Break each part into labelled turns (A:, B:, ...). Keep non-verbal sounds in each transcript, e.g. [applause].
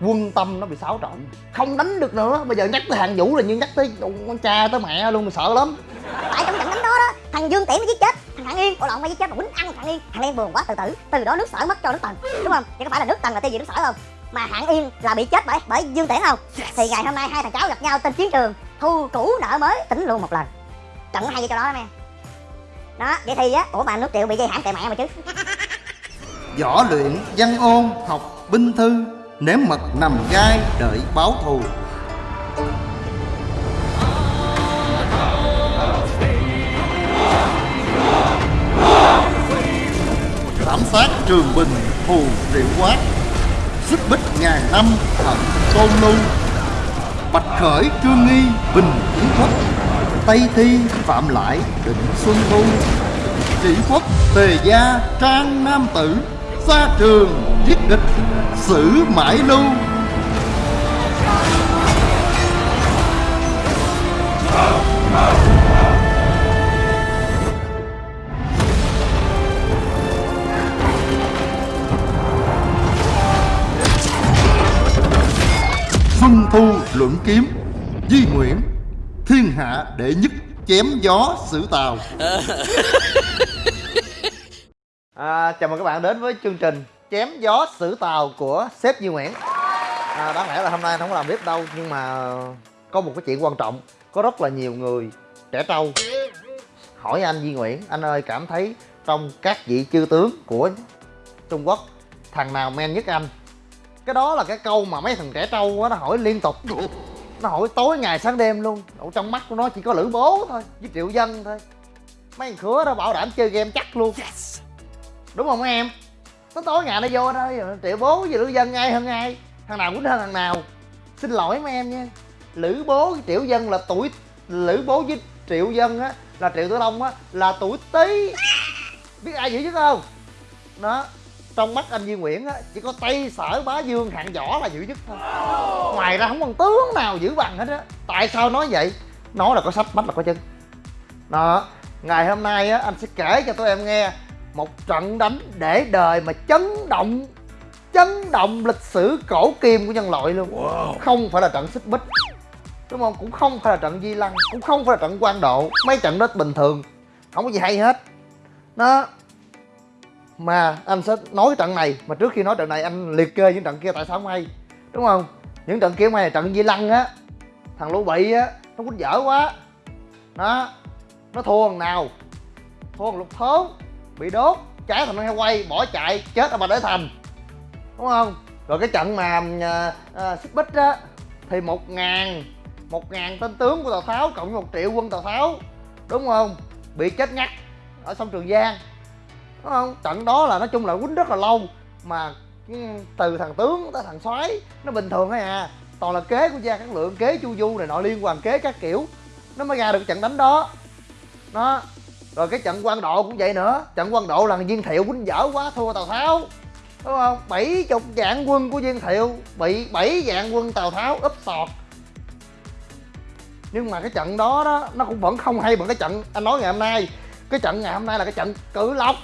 A: quân tâm nó bị xáo trộn. Không đánh được nữa bây giờ nhắc tới hàng vũ là như nhắc tới con cha tới mẹ luôn sợ lắm.
B: Tại trong trận đánh đó đó thằng dương tiễn mới giết chết thằng hạng yên ủa lộn mới giết chết mà quýnh ăn thằng yên thằng yên buồn quá tự tử từ đó nước sở mất cho nước tần đúng không? Vậy có phải là nước tần là tiêu diệt nước sở không? Mà hạng yên là bị chết bởi bởi dương tiễn không? Thì ngày hôm nay hai thằng cháu gặp nhau trên chiến trường thu cũ nợ mới tính luôn một lần. Trận hay cho đó đó em đó vậy thì á ủa mà nước triệu bị dây hãm kệ mẹ mà chứ.
C: Võ luyện văn ôn học binh thư nếm mật nằm gai, đợi báo thù. Thảm sát trường bình thù triệu quát. Xích bích ngàn năm hận tôn lưu. Bạch khởi, trương nghi, bình kiến quốc tây thi, phạm lại, định xuân thu. Chỉ quốc, tề gia, trang nam tử xa trường giết địch, xử mãi lưu. Xuân thu luận kiếm, di nguyễn, thiên hạ đệ nhất chém gió xử tàu [laughs]
A: à, chào mừng các bạn đến với chương trình chém gió xử tàu của sếp Duy Nguyễn. À, đáng lẽ là hôm nay anh không có làm clip đâu nhưng mà có một cái chuyện quan trọng. Có rất là nhiều người trẻ trâu. Hỏi anh Duy Nguyễn anh ơi cảm thấy trong các vị chư tướng của Trung Quốc thằng nào men nhất anh? Cái đó là cái câu mà mấy thằng trẻ trâu á nó hỏi liên tục. Nó hỏi tối ngày sáng đêm luôn. Ở trong mắt của nó chỉ có lữ bố thôi với triệu dân thôi. Mấy thằng khứa đó bảo đảm chơi game chắc luôn đúng không mấy em? Nó tối ngày nó vô đó, triệu bố với lữ dân ai hơn ai? Thằng nào quýnh hơn thằng nào. Xin lỗi mấy em nha. Lữ bố với triệu dân là tuổi lữ bố với triệu dân á là triệu tử long á là tuổi tý. Biết ai dữ chứ không? Đó. Trong mắt anh Duy Nguyễn á chỉ có tây sở bá dương hạng võ là giữ nhất thôi. Ngoài ra không còn tướng nào giữ bằng hết á. Tại sao nói vậy? Nói là có sách mắt là có chân. Đó. Ngày hôm nay á anh sẽ kể cho tụi em nghe một trận đánh để đời mà chấn động chấn động lịch sử cổ kim của nhân loại luôn. Wow. không phải là trận xích bích đúng không? Cũng không phải là trận di lăng cũng không phải là trận quan độ. Mấy trận đó bình thường không có gì hay hết. Nó mà anh sẽ nói trận này mà trước khi nói trận này anh liệt kê những trận kia tại sao không hay đúng không? Những trận kia không hay là trận di lăng á thằng lũ bị á nó quýnh dở quá. Đó. Nó thua thằng nào? Thua thằng lục thốn bị đốt cháy thành heo quay bỏ chạy chết ở bà đế thành. Đúng không? Rồi cái trận mà uh, xích bích á thì một ngàn một ngàn tên tướng của tào tháo cộng với một triệu quân tào tháo đúng không? Bị chết ngắt ở sông trường giang. Đúng không? Trận đó là nói chung là quýnh rất là lâu mà từ thằng tướng tới thằng soái nó bình thường thôi à. Toàn là kế của gia cát lượng kế chu du này nọ liên hoàn kế các kiểu nó mới ra được trận đánh đó. Nó rồi cái trận quan độ cũng vậy nữa. Trận quan độ là viên thiệu quýnh dở quá thua tào tháo. Đúng không? Bảy chục vạn quân của viên thiệu bị bảy vạn quân tào tháo úp sọt. Nhưng mà cái trận đó đó nó cũng vẫn không hay bằng cái trận anh nói ngày hôm nay. Cái trận ngày hôm nay là cái trận cử lộc.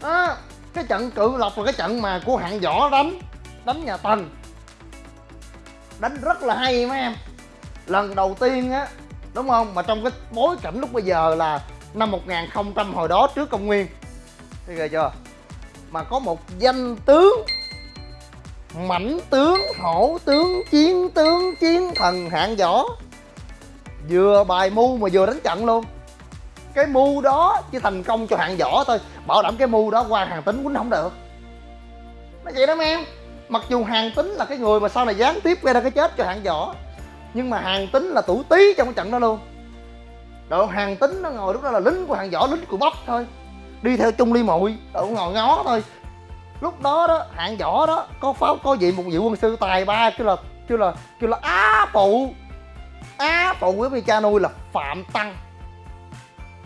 A: Đó, cái trận cự lộc là cái trận mà của hạng võ đánh đánh nhà tần. Đánh rất là hay mấy em. Lần đầu tiên á đúng không? Mà trong cái bối cảnh lúc bây giờ là năm 1000 hồi đó trước công nguyên. Thấy ghê chưa? Mà có một danh tướng mãnh tướng, hổ tướng, chiến tướng, chiến thần, hạng võ, vừa bài mưu mà vừa đánh trận luôn. Cái mưu đó chỉ thành công cho hạng võ thôi, bảo đảm cái mưu đó qua hàng tính quýnh không được. Nó vậy đó em. Mặc dù hàng tính là cái người mà sau này gián tiếp gây ra cái chết cho hạng võ nhưng mà hàng tính là tủ tí trong cái trận đó luôn. Đội hàng tính nó ngồi lúc đó là lính của hàng võ, lính của bắp thôi. Đi theo chung ly muội đội ngồi ngó thôi. Lúc đó đó hạng võ đó, có pháo, có gì một vị quân sư tài ba, kêu là kêu là kêu là á phụ. Á phụ với cha nuôi là phạm tăng.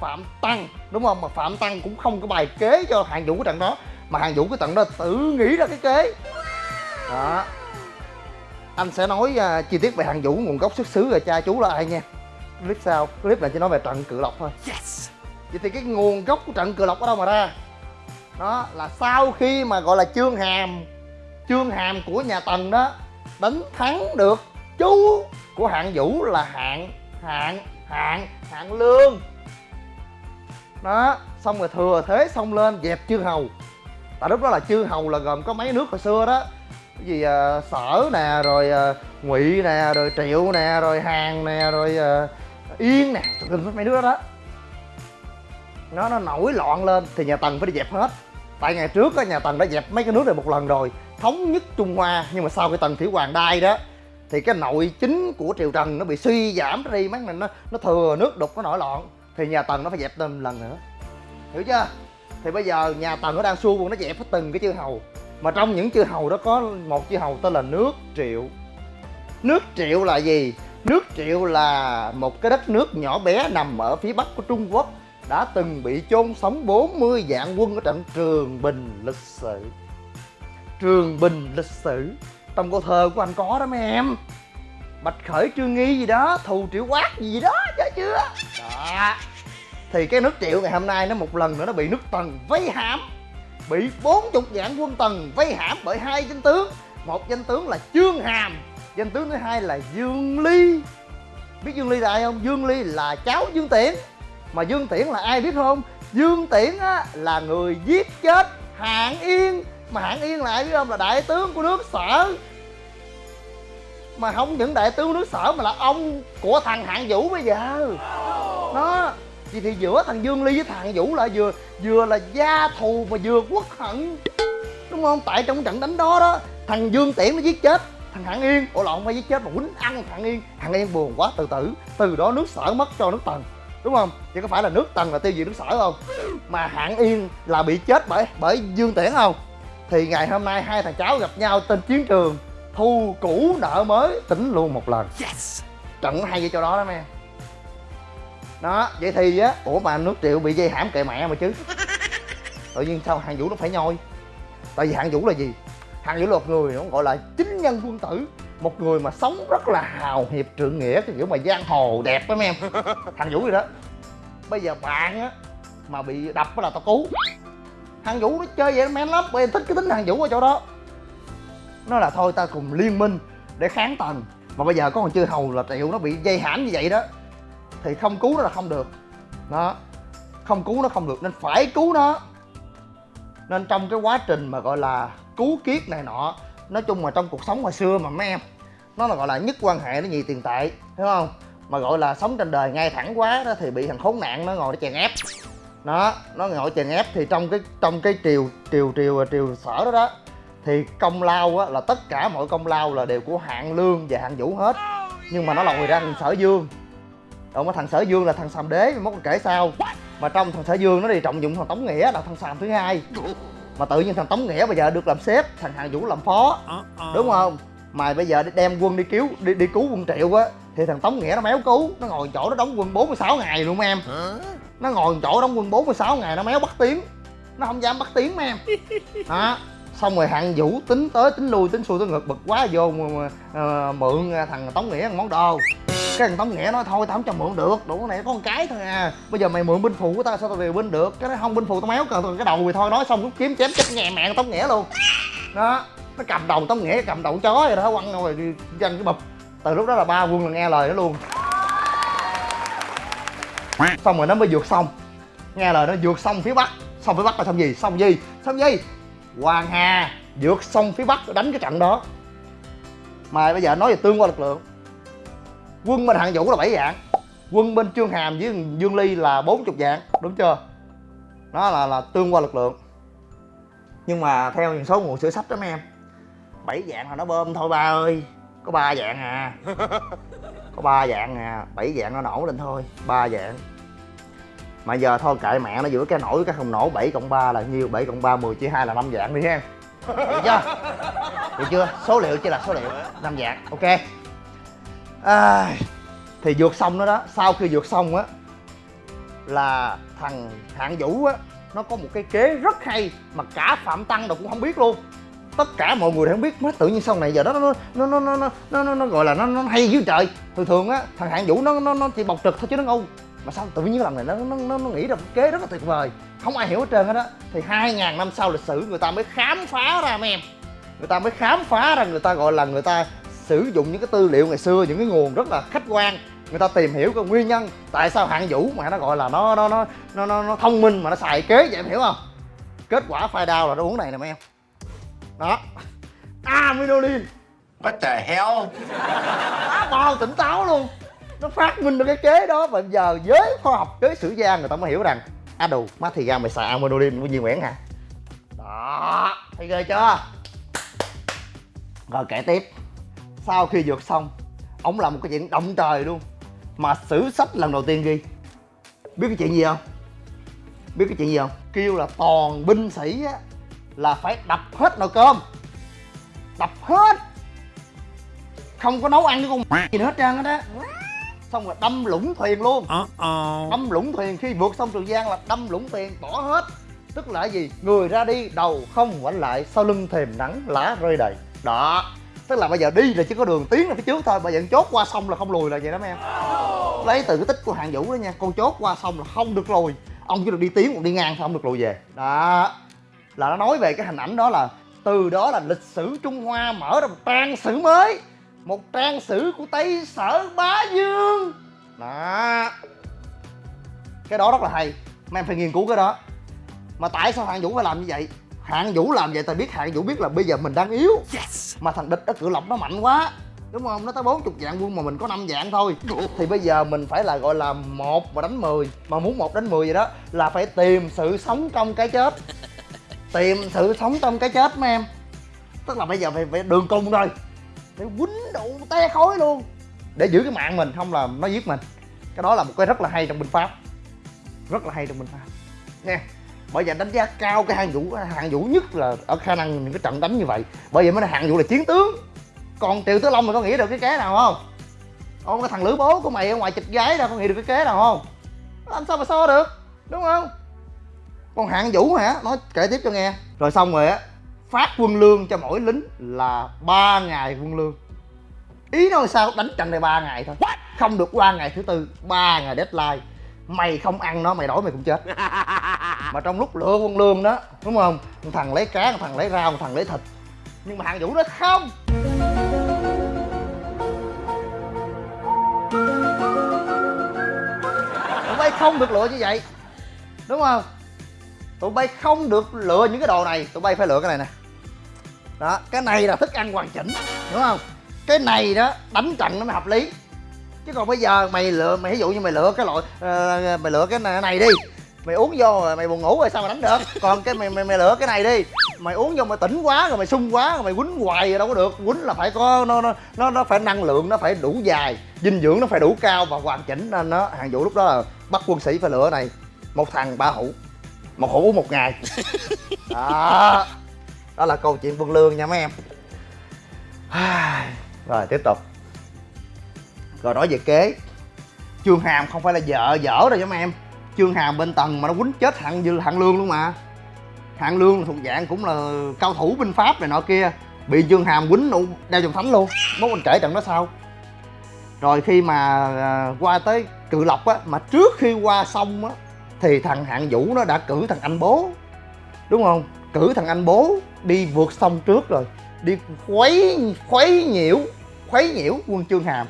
A: Phạm tăng, đúng không? Mà phạm tăng cũng không có bài kế cho hàng vũ cái trận đó, mà hàng vũ cái trận đó tự nghĩ ra cái kế. Đó anh sẽ nói uh, chi tiết về hàng vũ nguồn gốc xuất xứ rồi cha chú là ai nha clip sau clip này chỉ nói về trận cự lộc thôi. Yes. vậy thì cái nguồn gốc của trận cự lộc ở đâu mà ra? Đó là sau khi mà gọi là chương hàm chương hàm của nhà tần đó đánh thắng được chú của hạng vũ là hạng hạng hạng hạng lương. Đó xong rồi thừa thế xông lên dẹp chư hầu. Tại lúc đó là chư hầu là gồm có mấy nước hồi xưa đó cái gì à, sở nè rồi à, ngụy nè rồi triệu nè rồi hàng nè rồi à, yên nè. Tùm lum mấy nước đó. Đó nó nó nổi loạn lên thì nhà tần phải đi dẹp hết. Tại ngày trước á nhà tần đã dẹp mấy cái nước này một lần rồi. Thống nhất trung hoa nhưng mà sau cái tần thủy hoàng đai đó thì cái nội chính của triều trần nó bị suy giảm đi mấy này nó nó thừa nước đục nó nổi loạn. Thì nhà tần nó phải dẹp thêm lần nữa. Hiểu chưa? Thì bây giờ nhà tần nó đang xu quân nó dẹp hết từng cái chư hầu mà trong những chư hầu đó có một chư hầu tên là nước triệu. Nước triệu là gì? Nước triệu là một cái đất nước nhỏ bé nằm ở phía bắc của trung quốc, đã từng bị chôn sống 40 vạn quân ở trận Trường Bình lịch sử. Trường Bình lịch sử, Trong câu thơ của anh có đó mấy em. Bạch Khởi Trương Nghi gì đó, Thù Triệu Quát gì đó, nhớ chưa? Đó. Thì cái nước Triệu ngày hôm nay nó một lần nữa nó bị nước Tần vây hãm. Bị 40 vạn quân Tần vây hãm bởi hai danh tướng. Một danh tướng là trương Hàm Danh tướng thứ hai là Dương Ly. Biết Dương Ly là ai không? Dương Ly là cháu Dương Tiễn. Mà Dương Tiễn là ai biết không? Dương Tiễn á, là người giết chết Hạng Yên. Mà Hạng Yên là ai biết không? Là đại tướng của nước Sở. Mà không những đại tướng nước Sở mà là ông của thằng Hạng Vũ bây giờ. Nó thì, thì giữa thằng Dương Ly với thằng Vũ là vừa vừa là gia thù mà vừa quốc hận. Đúng không? Tại trong trận đánh đó đó thằng Dương Tiễn nó giết chết thằng Hạng Yên. Ủa lộn phải giết chết mà quýnh ăn thằng Yên. Thằng Yên buồn quá tự tử từ đó nước Sở mất cho nước Tần. Đúng không? Chứ có phải là nước tần là tiêu diệt nước sở không? Mà hạng yên là bị chết bởi bởi dương tiễn không? Thì ngày hôm nay hai thằng cháu gặp nhau trên chiến trường thu cũ nợ mới tính luôn một lần. Yes. trận hay vậy cho đó đó em đó vậy thì á ủa mà nước triệu bị dây hãm kệ mẹ mà chứ? Tự nhiên sao hạng vũ nó phải nhoi? Tại vì hạng vũ là gì? Hạng vũ là một người nó gọi là chính nhân quân tử một người mà sống rất là hào hiệp trượng nghĩa cái kiểu mà giang hồ đẹp lắm em. [laughs] Thằng vũ gì đó. Bây giờ bạn á mà bị đập là tao cứu. Thằng vũ nó chơi vậy nó men lắm em thích cái tính thằng vũ ở chỗ đó. Nó là thôi ta cùng liên minh để kháng tần mà bây giờ có còn chưa hầu là triệu nó bị dây hãm như vậy đó thì không cứu nó là không được. Đó. Không cứu nó không được, nên phải cứu nó. Nên trong cái quá trình mà gọi là cứu kiết này nọ, nói chung mà trong cuộc sống hồi xưa mà mấy em, nó là gọi là nhất quan hệ nó nhì tiền tệ, hiểu không? Mà gọi là sống trên đời ngay thẳng quá đó thì bị thằng khốn nạn nó ngồi nó chèn ép. Nó nó ngồi chèn ép thì trong cái trong cái triều triều triều triều sở đó đó, thì công lao á, là tất cả mọi công lao là đều của hạng lương và hạng vũ hết. Nhưng mà nó lòi ra thằng sở dương còn thằng sở dương là thằng sàm đế mốt kể sao? Mà trong thằng sở dương nó đi trọng dụng thằng tống nghĩa là thằng sàm thứ hai. Mà tự nhiên thằng tống nghĩa bây giờ được làm sếp thằng hạng vũ làm phó. Đúng không? Mà bây giờ đem quân đi cứu đi đi cứu quân triệu á thì thằng tống nghĩa nó méo cứu. Nó ngồi chỗ nó đóng quân 46 ngày luôn em. Nó ngồi chỗ đóng quân 46 ngày nó méo bắt tiếng. Nó không dám bắt tiếng em. Đó xong rồi hạng vũ tính tới tính lui tính xuôi tới ngược bực quá vô mà, mà, mà, mượn thằng tống nghĩa món đồ cái thằng tống nghĩa nói, thôi tao không cho mượn được, đủ cái này, có con cái thôi à. Bây giờ mày mượn binh phụ của tao, sao tao về binh được? Cái đó không binh phụ tao méo cờ cái đầu thì thôi, nói xong rút kiếm chém chết nghe mẹ tống nghĩa luôn. Đó, nó cầm đầu tống nghĩa, cầm đầu chó rồi đó, quăng rồi đi danh cái bụp. Từ lúc đó là ba quân là nghe lời nó luôn. Xong rồi nó mới vượt xong nghe lời nó vượt xong phía bắc. Xong phía bắc là xong gì? Xong gì? Xong gì? Hoàng hà. Vượt xong phía bắc, đánh cái trận đó. Mà bây giờ nói về tương quan lực lượng quân bên hạng vũ là 7 vạn quân bên trương hàm với dương ly là 40 vạn đúng chưa? Đó là là tương quan lực lượng. Nhưng mà theo những số nguồn sử sách đó mấy em bảy dạng là nó bơm thôi ba ơi. Có ba dạng à. [laughs] Có ba dạng à. Bảy dạng nó nổ lên thôi ba dạng. Mà giờ thôi kệ mẹ nó giữa cái nổi cái không nổ 7 cộng 3 là nhiêu? 7 cộng 3 10 chia 2 là 5 dạng đi ha. Được chưa? Được chưa? Số liệu chỉ là số liệu năm dạng. Ok à, thì vượt xong đó đó sau khi vượt xong á là thằng hạng vũ á nó có một cái kế rất hay mà cả phạm tăng đâu cũng không biết luôn. Tất cả mọi người đều không biết nó tự nhiên sau này giờ đó nó nó nó nó nó nó, nó, nó gọi là nó, nó hay dưới trời. Thường thường á thằng hạng vũ nó nó nó chỉ bộc trực thôi chứ nó ngu. Mà sao tự nhiên lần này nó nó nó, nó nghĩ ra một kế rất là tuyệt vời. Không ai hiểu hết trơn hết á thì hai ngàn năm sau lịch sử người ta mới khám phá ra mấy em. Người ta mới khám phá ra người ta gọi là người ta sử dụng những cái tư liệu ngày xưa những cái nguồn rất là khách quan. Người ta tìm hiểu cái nguyên nhân tại sao hạng vũ mà nó gọi là nó nó nó nó nó, nó thông minh mà nó xài kế vậy em hiểu không? Kết quả phai đau là nó uống này nè mấy em. Đó. Aminolin
C: What the hell?
A: Quá bao tỉnh táo luôn. Nó phát minh được cái kế đó và giờ giới khoa học giới sử gia người ta mới hiểu rằng á đồ má thì ra mày xài aminolin của Duy Nguyễn hả? Đó. Thấy ghê chưa? Rồi kể tiếp sau khi vượt xong ông làm một cái chuyện động trời luôn. Mà sử sách lần đầu tiên ghi. Biết cái chuyện gì không? Biết cái chuyện gì không? Kêu là toàn binh sĩ á là phải đập hết nồi cơm. Đập hết. Không có nấu ăn cái con [laughs] gì nữa hết trơn hết á xong rồi đâm lũng thuyền luôn. Đâm lũng thuyền. Khi vượt sông trường giang là đâm lũng thuyền bỏ hết. Tức là gì? Người ra đi đầu không ngoảnh lại sau lưng thềm nắng lá rơi đầy. Đó tức là bây giờ đi là chỉ có đường tiến ra phía trước thôi, bây giờ chốt qua sông là không lùi là vậy đó mấy em lấy từ cái tích của hạng vũ đó nha, con chốt qua sông là không được lùi. Ông chỉ được đi tiến, còn đi ngang thôi, không được lùi về. Đó. Là nó nói về cái hình ảnh đó là từ đó là lịch sử trung hoa mở ra một trang sử mới, một trang sử của tây sở bá dương. Đó. Cái đó rất là hay. Mấy em phải nghiên cứu cái đó. Mà tại sao hạng vũ phải làm như vậy? Hạng vũ làm vậy tại biết hạng vũ biết là bây giờ mình đang yếu. Mà thằng địch ở cửa lộc nó mạnh quá. Đúng không? Nó tới 40 vạn quân mà mình có 5 vạn thôi. Thì bây giờ mình phải là gọi là một mà đánh 10 mà muốn một đánh 10 vậy đó là phải tìm sự sống trong cái chết. [laughs] Tìm sự sống trong cái chết mấy em. Tức là bây giờ phải, phải đường cùng rồi. Phải quýnh đủ te khói luôn. Để giữ cái mạng mình không là nó giết mình. Cái đó là một cái rất là hay trong binh pháp. Rất là hay trong binh pháp. Nha bởi vậy đánh giá cao cái hạng vũ hạng vũ nhất là ở khả năng những cái trận đánh như vậy. Bởi vậy mới là hạng vũ là chiến tướng. Còn triệu tứ long mày có nghĩ được cái kế nào không? Ông cái thằng lữ bố của mày ở ngoài chịch gái ra có nghĩ được cái kế nào không? Làm sao mà so được? Đúng không? Còn hạng vũ hả? Nói kể tiếp cho nghe. Rồi xong rồi á, phát quân lương cho mỗi lính là ba ngày quân lương. Ý nói sao? Đánh trận này ba ngày thôi. Không được qua ngày thứ tư, ba ngày deadline. Mày không ăn nó, mày đói mày cũng chết. [laughs] mà trong lúc lựa quân lương đó đúng không? Một thằng lấy cá một thằng lấy rau một thằng lấy thịt. Nhưng mà hạng vũ nó không. Tụi bay không được lựa như vậy đúng không? Tụi bay không được lựa những cái đồ này tụi bay phải lựa cái này nè. Đó cái này là thức ăn hoàn chỉnh đúng không? Cái này đó đánh trận nó mới hợp lý. Chứ còn bây giờ mày lựa mày ví dụ như mày lựa cái loại uh, mày lựa cái này, này đi mày uống vô rồi mày buồn ngủ rồi sao mà đánh được? Còn cái mày mày, mày lựa cái này đi. Mày uống vô mày tỉnh quá rồi mày sung quá rồi mày quýnh hoài rồi đâu có được. Quýnh là phải có nó nó nó nó phải năng lượng nó phải đủ dài dinh dưỡng nó phải đủ cao và hoàn chỉnh nên nó hàng vũ lúc đó là bắt quân sĩ phải lựa này một thằng ba hũ. Một hũ uống một ngày. [laughs] Đó. Đó là câu chuyện quân lương nha mấy em. Rồi tiếp tục. Rồi nói về kế. Trương hàm không phải là vợ dở rồi nha mấy em trương hàm bên tầng mà nó quýnh chết hạng dư hạng lương luôn mà. Hạng lương thuộc dạng cũng là cao thủ binh pháp này nọ kia, bị trương hàm quýnh đeo dòng thánh luôn. Mốt mình kể trận đó sau. Rồi khi mà à, qua tới cự lộc á, mà trước khi qua sông á, thì thằng hạng vũ nó đã cử thằng anh bố. Đúng không? Cử thằng anh bố đi vượt sông trước rồi, đi khuấy khuấy nhiễu khuấy nhiễu quân trương hàm.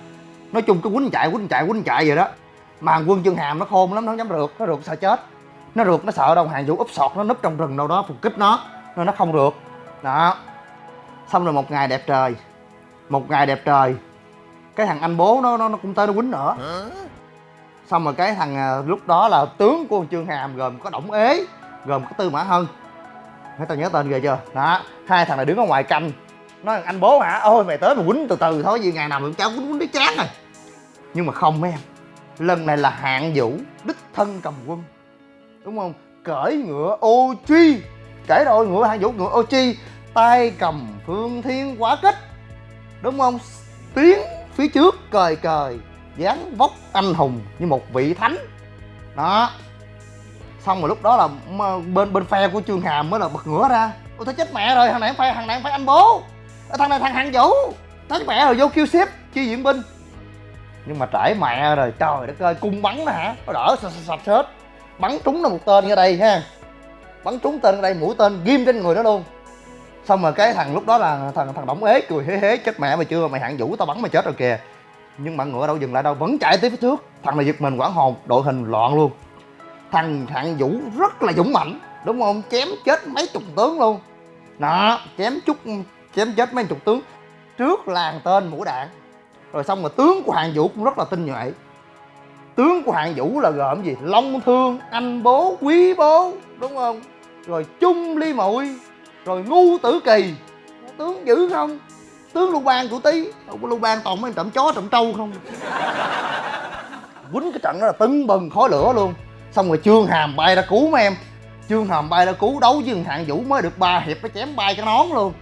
A: Nói chung cứ quýnh chạy quýnh chạy quýnh chạy vậy đó mà quân trương hàm nó khôn lắm nó không dám rượt nó rượt sợ chết. Nó rượt nó sợ đâu hàng vũ úp sọt nó núp trong rừng đâu đó phục kích nó nên nó không rượt. Đó. Xong rồi một ngày đẹp trời một ngày đẹp trời cái thằng anh bố nó nó, nó cũng tới nó quýnh nữa. Xong rồi cái thằng à, lúc đó là tướng của trương hàm gồm có đổng ế gồm có tư mã hân. Mấy tao nhớ tên ghê chưa? Đó. Hai thằng này đứng ở ngoài canh. Nói anh bố hả? Ôi mày tới mà quýnh từ từ thôi gì ngày nào mà cháu quýnh quýnh đến chán rồi nhưng mà không mấy em lần này là hạng vũ, đích thân cầm quân. Đúng không? Cởi ngựa ô truy kể rồi ngựa hạng vũ, ngựa ô chi. Tay cầm phương thiên quả kích. Đúng không? Tiến phía trước, cời cời. Dáng vóc anh hùng như một vị thánh. Đó. Xong rồi lúc đó là bên bên phe của trương hàm mới là bật ngửa ra. Ôi, thôi chết mẹ rồi, thằng này phải, thằng này phải anh bố. Ờ, thằng này thằng hạng vũ. Thằng mẹ rồi, vô kêu xếp, chi viện binh nhưng mà trải mẹ rồi, trời đất ơi, cung bắn nó hả? Nó đỡ sạch sạch hết. Bắn trúng nó một tên ở đây ha. Bắn trúng tên ở đây, mũi tên ghim trên người nó luôn. Xong rồi cái thằng lúc đó là thằng thằng đổng ế, cười hế hế, chết mẹ mày chưa? Mày hạng vũ, tao bắn mày chết rồi kìa. Nhưng mà ngựa đâu dừng lại đâu, vẫn chạy tới phía trước. Thằng này giật mình quảng hồn, đội hình loạn luôn. Thằng hạng vũ rất là dũng mạnh đúng không? Chém chết mấy chục tướng luôn. Đó, chém chút, chém chết mấy chục tướng. Trước làng tên mũi đạn rồi xong rồi tướng của hạng vũ cũng rất là tinh nhuệ. Tướng của hạng vũ là gồm gì? Long thương, anh bố, quý bố, đúng không? Rồi chung ly muội rồi ngu tử kỳ. Tướng dữ không? Tướng lưu bang của tí không có lưu bang toàn mấy trộm chó, trộm trâu không? Quýnh cái trận đó là tưng bừng khói lửa luôn. Xong rồi trương hàm bay ra cứu mấy em. Trương hàm bay ra cứu đấu với hạng vũ mới được ba hiệp nó chém bay cái nón luôn.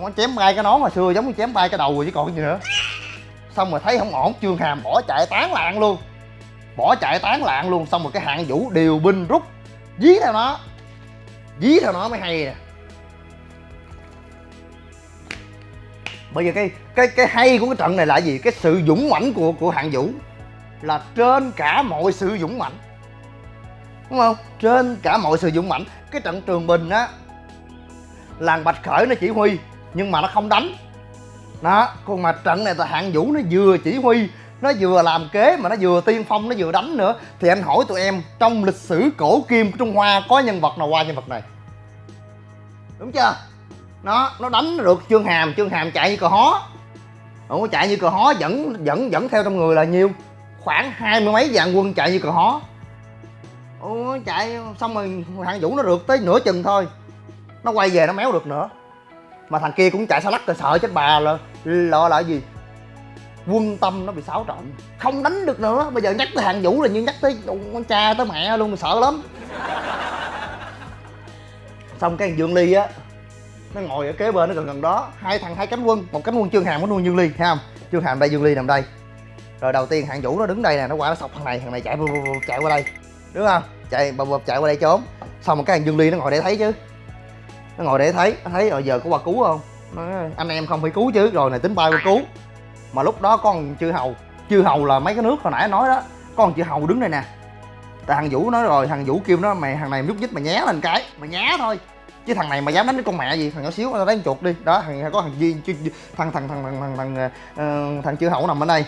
A: Nó chém bay cái nón hồi xưa giống như chém bay cái đầu rồi chứ còn gì nữa xong rồi thấy không ổn, trương hàm bỏ chạy tán loạn luôn. Bỏ chạy tán loạn luôn, xong rồi cái hạng vũ điều binh rút. Dí theo nó. Dí theo nó mới hay nè. Bây giờ cái cái cái hay của cái trận này là gì? Cái sự dũng mãnh của của hạng vũ. Là trên cả mọi sự dũng mãnh. Đúng không? Trên cả mọi sự dũng mãnh. Cái trận trường bình á, làng bạch khởi nó chỉ huy, nhưng mà nó không đánh đó còn mà trận này là hạng vũ nó vừa chỉ huy nó vừa làm kế mà nó vừa tiên phong nó vừa đánh nữa thì anh hỏi tụi em trong lịch sử cổ kim của trung hoa có nhân vật nào qua nhân vật này? Đúng chưa? Nó nó đánh được chương hàm chương hàm chạy như cờ hó. Ủa, chạy như cờ hó dẫn dẫn dẫn theo trong người là nhiêu? Khoảng hai mươi mấy vạn quân chạy như cờ hó. Ủa, chạy xong rồi hạng vũ nó được tới nửa chừng thôi. Nó quay về nó méo được nữa mà thằng kia cũng chạy xa lắc rồi, sợ chết bà là lo là gì? Quân tâm nó bị xáo trộn. Không đánh được nữa. Bây giờ nhắc tới hạng vũ là như nhắc tới con cha, tới mẹ luôn sợ lắm. Xong cái thằng dương ly á, nó ngồi ở kế bên, nó gần gần đó. Hai thằng, hai cánh quân. Một cánh quân trương hàm có nuôi dương ly, thấy không? Trương hàm đây, dương ly nằm đây. Rồi đầu tiên hạng vũ nó đứng đây nè, nó qua nó sọc thằng này thằng này chạy chạy qua đây. Đúng không? Chạy, bập bập chạy qua đây trốn. Xong một cái thằng dương ly nó ngồi để thấy chứ nó ngồi để thấy nó thấy rồi giờ có qua cứu không? Nó nói, anh em không phải cứu chứ rồi này tính bay qua cứu. Mà lúc đó con chư hầu chư hầu là mấy cái nước hồi nãy nói đó con chư hầu đứng đây nè. Tại thằng vũ nói rồi thằng vũ kêu nó mày thằng này nhúc nhích mày nhé lên cái mày nhá thôi. Chứ thằng này mà dám đánh cái con mẹ gì thằng nhỏ xíu nó đánh chuột đi. Đó thằng có thằng duyên thằng thằng thằng thằng thằng thằng ờ, ờ, thằng chư hậu nằm ở đây.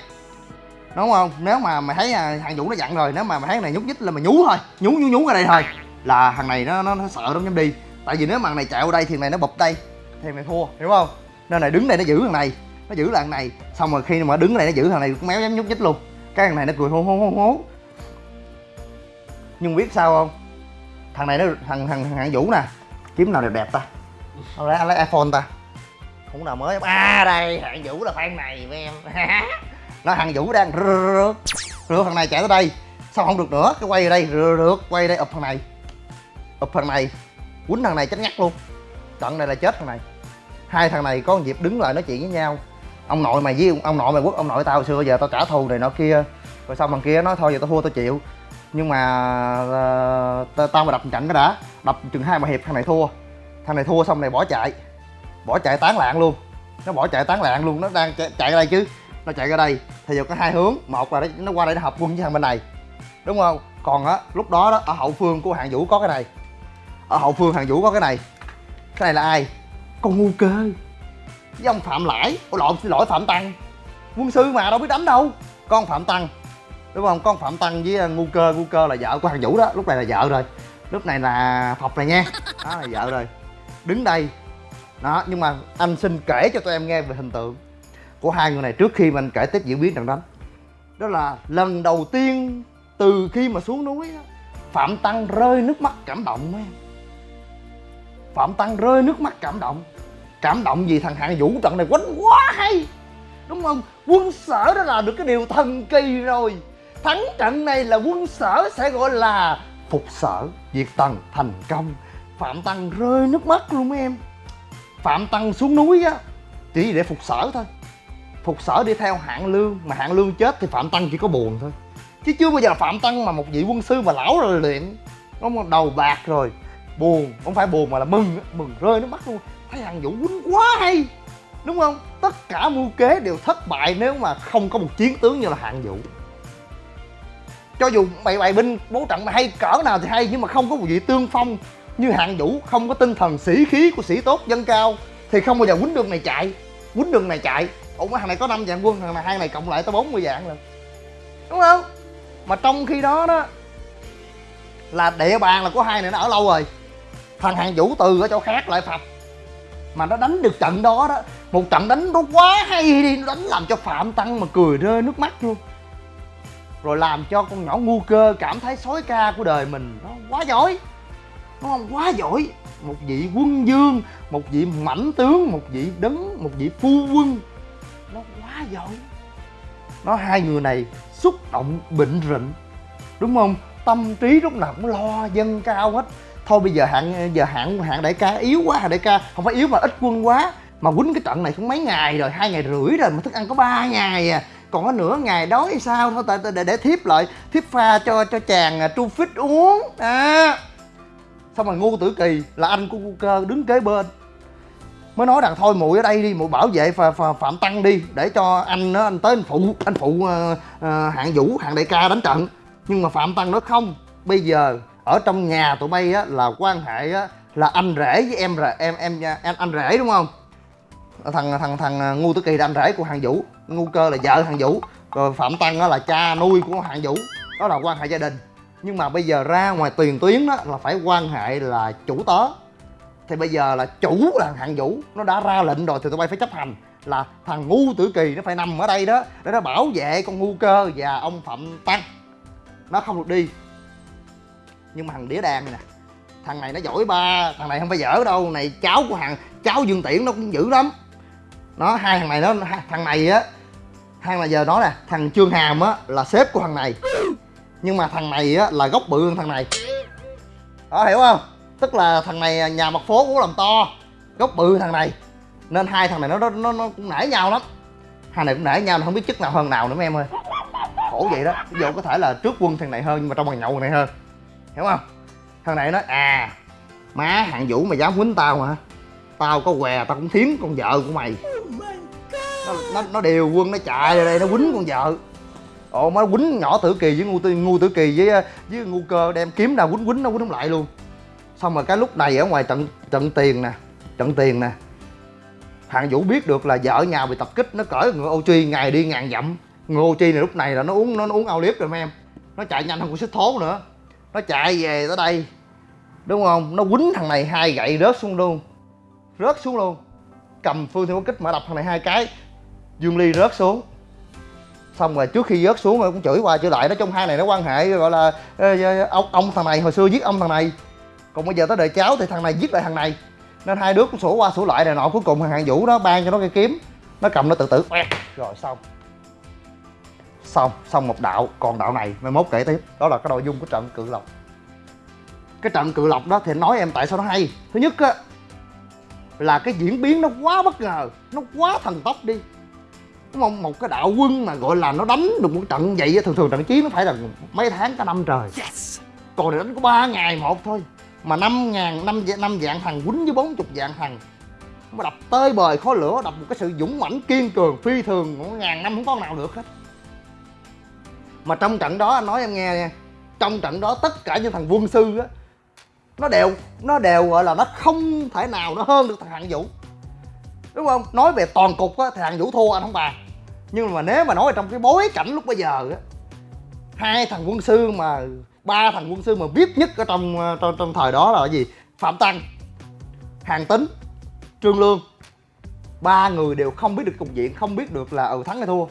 A: Đúng không? Nếu mà mày thấy à, thằng vũ nó dặn rồi nếu mà mày thấy thằng này nhúc nhích là mày nhú thôi nhú nhú nhú ra đây thôi là thằng này nó nó, nó sợ lắm không dám đi tại vì nếu mà thằng này chạy qua đây thì thằng này nó bụp đây. Thì mày thua, hiểu không? Nên này đứng đây nó giữ thằng này, nó giữ là thằng này. Xong rồi khi mà đứng này nó giữ thằng này cũng méo dám nhúc nhích luôn. Cái thằng này nó cười hô hô hô hố nhưng biết sao không? Thằng này nó, thằng thằng thằng hạng vũ nè, kiếm nào đẹp đẹp ta? Không lẽ lấy iphone ta? Không nào mới. À đây, hạng vũ là fan này, với em. [laughs] Nó thằng vũ đang rượt rượt thằng này chạy tới đây. Sao không được nữa? Cái quay ở đây rượt, quay đây, ụp thằng này. Ụp thằng này quýnh thằng này chết ngắt luôn. Trận này là chết thằng này. Hai thằng này có dịp đứng lại nói chuyện với nhau. Ông nội mày với ông, nội mày quất ông nội tao hồi xưa giờ tao trả thù này nọ kia. Rồi xong thằng kia nói thôi giờ tao thua tao chịu. Nhưng mà ờ, tao tao mà đập trận cái đã. Đập chừng hai mà hiệp thằng này thua. Thằng này thua xong này bỏ chạy. Bỏ chạy tán loạn luôn. Nó bỏ chạy tán loạn luôn nó đang chạy, chạy ra đây chứ. Nó chạy ra đây. Thì giờ có hai hướng. Một là nó qua đây nó hợp quân với thằng bên này. Đúng không? Còn á lúc đó đó ở hậu phương của hạng vũ có cái này ở hậu phương hạng vũ có cái này. Cái này là ai? Con ngu cơ. Với ông phạm lãi. Ôi lộn xin lỗi phạm tăng. Quân sư mà đâu biết đánh đâu. Con phạm tăng. Đúng không? Con phạm tăng với ngu cơ. Ngu cơ là vợ của hàng vũ đó. Lúc này là vợ rồi. Lúc này là phọc này nha. Đó là vợ rồi. Đứng đây. Đó nhưng mà anh xin kể cho tụi em nghe về hình tượng của hai người này trước khi mình kể tiếp diễn biến trận đánh. Đó là lần đầu tiên từ khi mà xuống núi phạm tăng rơi nước mắt cảm động mấy em phạm tăng rơi nước mắt cảm động. Cảm động vì thằng hạng vũ trận này quánh quá hay. Đúng không? Quân sở đó là được cái điều thần kỳ rồi. Thắng trận này là quân sở sẽ gọi là phục sở, diệt tần, thành công. Phạm tăng rơi nước mắt luôn mấy em. Phạm tăng xuống núi á, chỉ để phục sở thôi. Phục sở đi theo hạng lương, mà hạng lương chết thì phạm tăng chỉ có buồn thôi. Chứ chưa bao giờ phạm tăng mà một vị quân sư mà lão rồi luyện. Có đầu bạc rồi buồn, không phải buồn mà là mừng mừng rơi nước mắt luôn. Thấy thằng vũ quýnh quá hay, đúng không? Tất cả mưu kế đều thất bại nếu mà không có một chiến tướng như là hạng vũ. Cho dù bày bày binh, bố trận mà hay cỡ nào thì hay, nhưng mà không có một vị tương phong như hạng vũ, không có tinh thần sĩ khí của sĩ tốt dân cao, thì không bao giờ quýnh đường này chạy, quýnh đường này chạy. Ủa thằng này có 5 vạn quân, thằng này hai này cộng lại tới 40 vạn lần. Đúng không? Mà trong khi đó đó, là địa bàn là của hai này nó ở lâu rồi thằng hàng vũ từ ở chỗ khác lại phập mà nó đánh được trận đó đó, một trận đánh nó quá hay đi, nó đánh làm cho phạm tăng mà cười rơi nước mắt luôn. Rồi làm cho con nhỏ ngu cơ cảm thấy sói ca của đời mình nó quá giỏi. Đúng không quá giỏi. Một vị quân dương một vị mãnh tướng, một vị đấng, một vị phu quân. Nó quá giỏi. Nó hai người này xúc động bệnh rịnh. Đúng không? Tâm trí lúc nào cũng lo dân cao hết thôi bây giờ hạng giờ hạng hạng đại ca yếu quá hạng đại ca không phải yếu mà ít quân quá. Mà quýnh cái trận này cũng mấy ngày rồi hai ngày rưỡi rồi mà thức ăn có ba ngày à. Còn có nửa ngày đói hay sao? Thôi tại để, để thiếp lại thiếp pha cho cho chàng à, tru phích uống. À. Xong rồi ngu tử kỳ là anh của ngu cơ đứng kế bên. Mới nói rằng thôi muội ở đây đi muội bảo vệ phà, phà, phạm tăng đi để cho anh đó anh tới anh phụ anh phụ uh, uh, hạng vũ hạng đại ca đánh trận. Nhưng mà phạm tăng nó không bây giờ ở trong nhà tụi bay á là quan hệ á là anh rể với em rồi em em anh, anh rể đúng không? Thằng thằng thằng à, ngu tử kỳ là anh rể của hàng vũ. Ngu cơ là vợ hàng vũ. Rồi phạm tăng á là cha nuôi của hàng vũ. Đó là quan hệ gia đình. Nhưng mà bây giờ ra ngoài tiền tuyến đó là phải quan hệ là chủ tớ. Thì bây giờ là chủ là hạng vũ. Nó đã ra lệnh rồi thì tụi bay phải chấp hành. Là thằng ngu tử kỳ nó phải nằm ở đây đó để nó bảo vệ con ngu cơ và ông phạm tăng. Nó không được đi nhưng mà thằng đĩa đàn này nè thằng này nó giỏi ba thằng này không phải dở đâu này cháu của thằng cháu dương tiễn nó cũng dữ lắm nó hai thằng này nó thằng này á thằng là giờ nói nè thằng trương hàm á là sếp của thằng này nhưng mà thằng này á là gốc bự hơn thằng này đó hiểu không tức là thằng này nhà mặt phố cũng làm to gốc bự thằng này nên hai thằng này nó nó nó, nó cũng nể nhau lắm hai này cũng nể nhau không biết chức nào hơn nào nữa mấy em ơi khổ vậy đó ví dụ có thể là trước quân thằng này hơn nhưng mà trong bàn nhậu thằng này hơn hiểu không? Thằng này nói à má hạng vũ mày dám quýnh tao hả? Tao có què tao cũng thiếm con vợ của mày. Nó nó, nó điều quân nó chạy ra đây nó quýnh con vợ. Ồ nó quýnh nhỏ tử kỳ với ngu tử, ngu tử kỳ với với ngu cơ đem kiếm nào quýnh quýnh nó quýnh lại luôn. Xong rồi cái lúc này ở ngoài trận trận tiền nè trận tiền nè hạng vũ biết được là vợ nhà bị tập kích nó cởi ngựa ô chi ngày đi ngàn dặm. Ngựa ô chi này lúc này là nó uống nó, nó uống ao liếp rồi mấy em. Nó chạy nhanh hơn con xích thố nữa nó chạy về tới đây, đúng không? Nó quýnh thằng này hai gậy rớt xuống luôn. Rớt xuống luôn. Cầm phương thiên có kích mà đập thằng này hai cái, dương ly rớt xuống. Xong rồi trước khi rớt xuống rồi cũng chửi qua chửi lại, nói trong hai này nó quan hệ, gọi là ông ông thằng này, hồi xưa giết ông thằng này. Còn bây giờ tới đời cháu thì thằng này giết lại thằng này. Nên hai đứa cũng sổ qua sổ lại này nọ, cuối cùng thằng hạng vũ đó ban cho nó cây kiếm. Nó cầm nó tự tử rồi xong xong xong một đạo còn đạo này mai mốt kể tiếp. Đó là cái nội dung của trận cự lộc. Cái trận cự lộc đó thì nói em tại sao nó hay. Thứ nhất á là cái diễn biến nó quá bất ngờ nó quá thần tốc đi. Đúng không một cái đạo quân mà gọi là nó đánh được một trận vậy thường thường trận chiến nó phải là mấy tháng cả năm trời. Còn này đánh có ba ngày một thôi mà năm ngàn năm năm vạn thằng quýnh với bốn chục vạn thằng mà đập tơi bời khói lửa đập một cái sự dũng mãnh kiên cường phi thường ngàn năm không có nào được hết mà trong trận đó anh nói em nghe nha. Trong trận đó tất cả những thằng quân sư á nó đều nó đều gọi là nó không thể nào nó hơn được thằng hạng vũ. Đúng không? Nói về toàn cục á thằng vũ thua anh không bàn. Nhưng mà nếu mà nói trong cái bối cảnh lúc bây giờ á hai thằng quân sư mà ba thằng quân sư mà biết nhất ở trong ờ, trong, trong thời đó là cái gì? Phạm tăng hàng tính trương lương. Ba người đều không biết được cục diện không biết được là ừ thắng hay thua.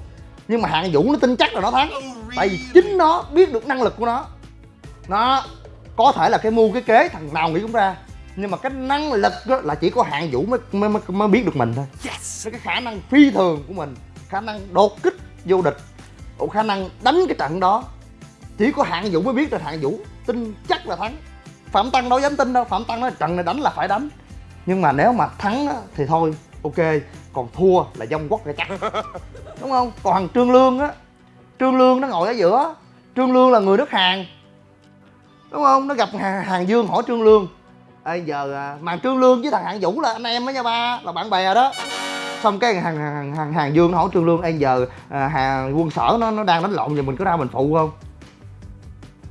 A: Nhưng mà hạng vũ nó tin chắc là nó thắng tại vì chính nó biết được năng lực của nó. Nó có thể là cái mưu cái kế thằng nào nghĩ cũng ra. Nhưng mà cái năng lực đó là chỉ có hạng vũ mới mới, mới, mới biết được mình thôi. Yes. cái khả năng phi thường của mình khả năng đột kích vô địch khả năng đánh cái trận đó. Chỉ có hạng vũ mới biết được hạng vũ. Tin chắc là thắng. Phạm tăng đâu dám tin đâu. Phạm tăng nói trận này đánh là phải đánh. Nhưng mà nếu mà thắng á, thì thôi ok. Còn thua là dông quất là chắc. [laughs] Đúng không? Còn thằng trương lương á trương lương nó ngồi ở giữa. Trương lương là người nước hàn. Đúng không? Nó gặp hàng, hàng dương hỏi trương lương. Ê giờ à, mà trương lương với thằng hạng vũ là anh em đó nha ba là bạn bè đó. Xong cái hàng hàng hàng, hàng dương nó hỏi trương lương ê giờ à, hàng quân sở nó nó đang đánh lộn giờ mình có ra mình phụ không?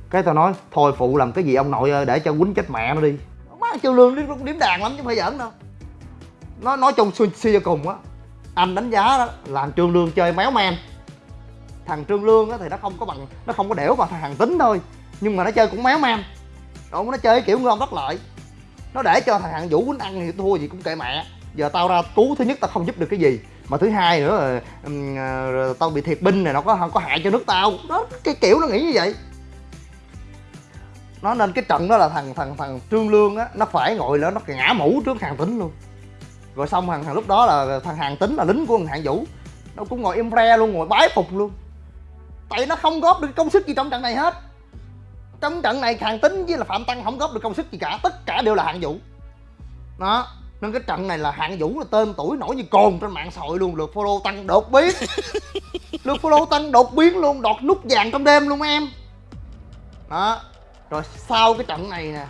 A: Cái tao nói thôi phụ làm cái gì ông nội ơi để cho quýnh chết mẹ nó đi. Má trương lương nó cũng điếm đàn lắm chứ không phải giỡn đâu. Nó nói chung suy suy cho cùng á. Anh đánh giá đó là trương lương chơi méo men thằng trương lương á thì nó không có bằng nó không có đẻo bằng thằng hàng tính thôi. Nhưng mà nó chơi cũng méo man đúng nó chơi kiểu ngon bất lợi. Nó để cho thằng hạng vũ quýnh ăn thì thua gì cũng kệ mẹ. Giờ tao ra cứu thứ nhất tao không giúp được cái gì. Mà thứ hai nữa là um, uh, tao bị thiệt binh này nó có không có hại cho nước tao. Đó cái kiểu nó nghĩ như vậy. Nó nên cái trận đó là thằng thằng thằng trương lương á nó phải ngồi lên nó ngã mũ trước hàng tính luôn. Rồi xong thằng, thằng lúc đó là thằng hàng tính là lính của thằng hạng vũ. Nó cũng ngồi im re luôn ngồi bái phục luôn tại nó không góp được công sức gì trong trận này hết. Trong trận này hàng tính với là phạm tăng không góp được công sức gì cả tất cả đều là hạng vũ. Đó nên cái trận này là hạng vũ là tên tuổi nổi như cồn trên mạng xã hội luôn lượt follow tăng đột biến. [laughs] Lượt follow tăng đột biến luôn đọt nút vàng trong đêm luôn em. Đó rồi sau cái trận này nè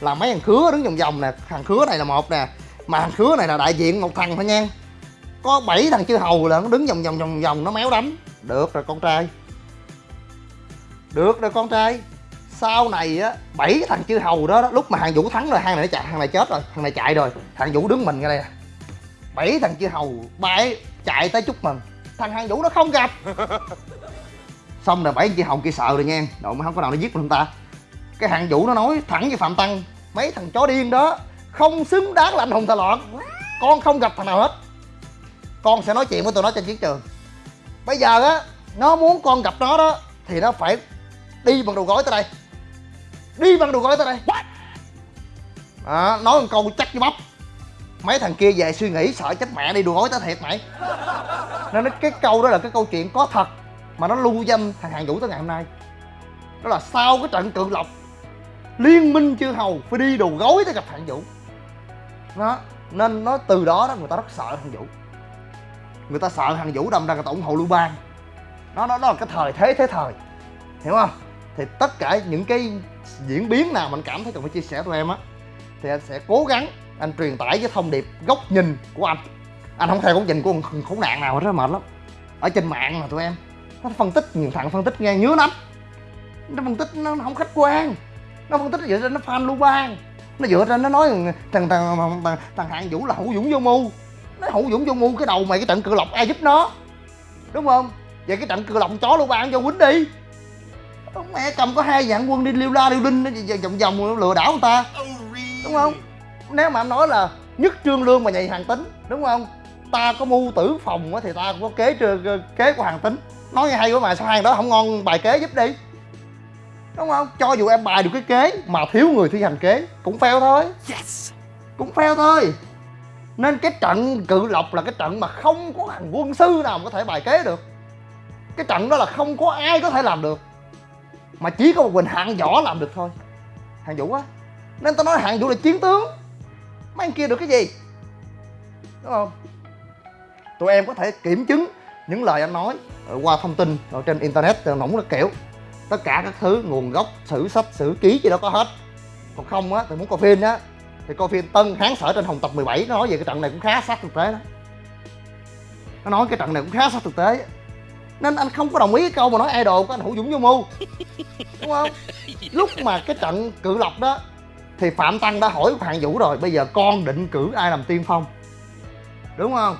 A: là mấy thằng khứa đứng vòng vòng nè. Thằng khứa này là một nè mà thằng khứa này là đại diện một thằng thôi nha. Có bảy thằng chư hầu là nó đứng vòng vòng vòng vòng nó méo đánh được rồi con trai được rồi con trai. Sau này á bảy thằng chư hầu đó, đó lúc mà hàng vũ thắng rồi hàng này nó chạy hàng này chết rồi thằng này chạy rồi thằng vũ đứng mình ra đây nè. Bảy thằng chư hầu bảy chạy tới chúc mừng. Thằng hàng vũ nó không gặp. [laughs] Xong rồi bảy chư hầu kia sợ rồi nha đội mới không có nào nó giết mình ta. Cái hàng vũ nó nói thẳng với phạm tăng mấy thằng chó điên đó không xứng đáng là anh hùng thờ loạn. Con không gặp thằng nào hết. Con sẽ nói chuyện với tụi nó trên chiến trường. Bây giờ á nó muốn con gặp nó đó thì nó phải đi bằng đầu gối tới đây. Đi bằng đầu gối tới đây. À, nói một câu chắc như bắp. Mấy thằng kia về suy nghĩ sợ chết mẹ đi đùa gối tới thiệt mày. Nên cái câu đó là cái câu chuyện có thật mà nó lưu danh thằng hàng vũ tới ngày hôm nay. Đó là sau cái trận cự lộc liên minh chư hầu phải đi đồ gối tới gặp hạng vũ nó nên nó từ đó đó người ta rất sợ hạng vũ người ta sợ hạng vũ đâm ra người ta ủng hộ lưu bang. Nó đó, đó là cái thời thế thế thời. Hiểu không thì tất cả những cái diễn biến nào mình cảm thấy cần phải chia sẻ tụi em á thì anh sẽ cố gắng anh truyền tải cái thông điệp góc nhìn của anh. Anh không theo góc nhìn của một khốn nạn nào hết đó mệt lắm. Ở trên mạng mà tụi em nó phân tích nhiều thằng phân tích nghe nhớ lắm. Nó phân tích nó không khách quan. Nó phân tích dựa trên nó fan lưu bang. Nó dựa trên nó nói thằng thằng thằng, thằng, thằng hạng vũ là hữu dũng vô mưu. Nó hữu dũng vô mưu cái đầu mày cái trận cự lộc ai giúp nó. Đúng không? Vậy cái trận cự lộc chó lưu bang cho quýnh đi ông mẹ cầm có hai dạng quân đi liêu la liêu đinh vòng vòng lừa đảo người ta. Đúng không? Nếu mà anh nói là nhất trương lương mà nhảy hàng tính đúng không? Ta có mưu tử phòng thì ta cũng có kế kế của hàng tính. Nói nghe hay quá mà sao hàng đó không ngon bài kế giúp đi? Đúng không? Cho dù em bài được cái kế mà thiếu người thi hành kế cũng fail thôi. Yes. cũng fail thôi. Nên cái trận cự lộc là cái trận mà không có thằng quân sư nào có thể bài kế được. Cái trận đó là không có ai có thể làm được mà chỉ có một mình hạng võ làm được thôi. Hạng vũ á, nên tao nói hạng vũ là chiến tướng. Mấy anh kia được cái gì? Đúng không? Tụi em có thể kiểm chứng những lời anh nói qua thông tin ở trên internet nóng là kiểu. Tất cả các thứ, nguồn gốc, sử sách, sử ký gì đó có hết. Còn không á thì muốn coi phim á thì coi phim tân hán sở trên hồng tập 17 nó nói về cái trận này cũng khá sát thực tế đó. Nó nói cái trận này cũng khá sát thực tế nên anh không có đồng ý cái câu mà nói idol của anh hữu dũng vô mưu. Đúng không? Lúc mà cái trận cự lộc đó, thì phạm tăng đã hỏi hạng vũ rồi, bây giờ con định cử ai làm tiên phong? Đúng không?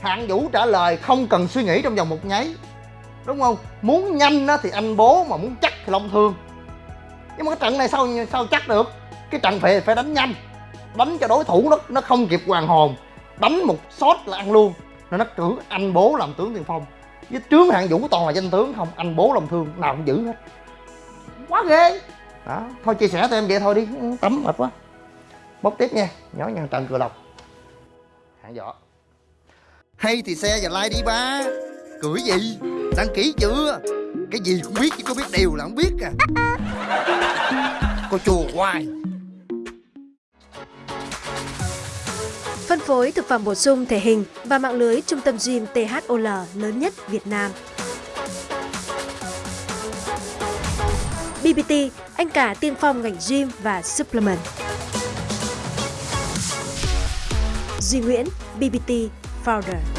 A: Hạng vũ trả lời không cần suy nghĩ trong vòng một nháy. Đúng không? Muốn nhanh á thì anh bố mà muốn chắc thì long thương. Nhưng mà cái trận này sao sao chắc được? Cái trận phải phải đánh nhanh. Đánh cho đối thủ nó nó không kịp hoàn hồn. Đánh một shot là ăn luôn. Nên nó cử anh bố làm tướng tiên phong với trướng hạng vũ toàn là danh tướng không anh bố long thương nào cũng giữ hết. Quá ghê. Đó thôi chia sẻ tụi em vậy thôi đi. Tắm mệt quá. Bốc tiếp nha nhỏ nhăn trận cửa lộc. Hạng võ. Hay thì xe và like đi ba. Cười gì? Đăng ký chưa? Cái gì cũng biết chứ có biết điều là không biết à. [laughs] Cô chùa hoài
D: Phân phối thực phẩm bổ sung thể hình và mạng lưới trung tâm gym THOL lớn nhất Việt Nam. BBT, anh cả tiên phong ngành gym và supplement. Duy Nguyễn, BBT Founder.